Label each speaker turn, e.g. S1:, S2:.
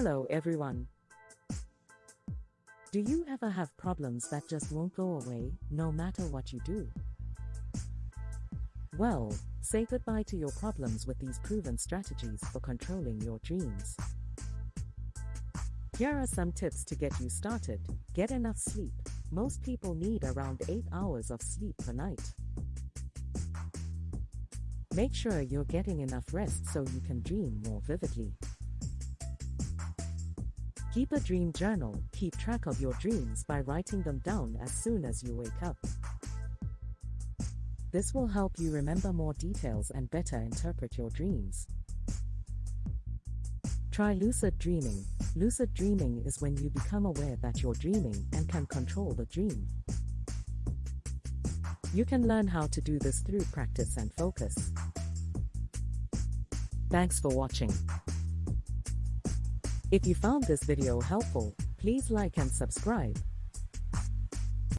S1: Hello everyone. Do you ever have problems that just won't go away, no matter what you do? Well, say goodbye to your problems with these proven strategies for controlling your dreams. Here are some tips to get you started. Get enough sleep. Most people need around 8 hours of sleep per night. Make sure you're getting enough rest so you can dream more vividly. Keep a dream journal. Keep track of your dreams by writing them down as soon as you wake up. This will help you remember more details and better interpret your dreams. Try lucid dreaming. Lucid dreaming is when you become aware that you're dreaming and can control the dream. You can learn how to do this through practice and focus. Thanks for watching. If you found this video helpful, please like and subscribe.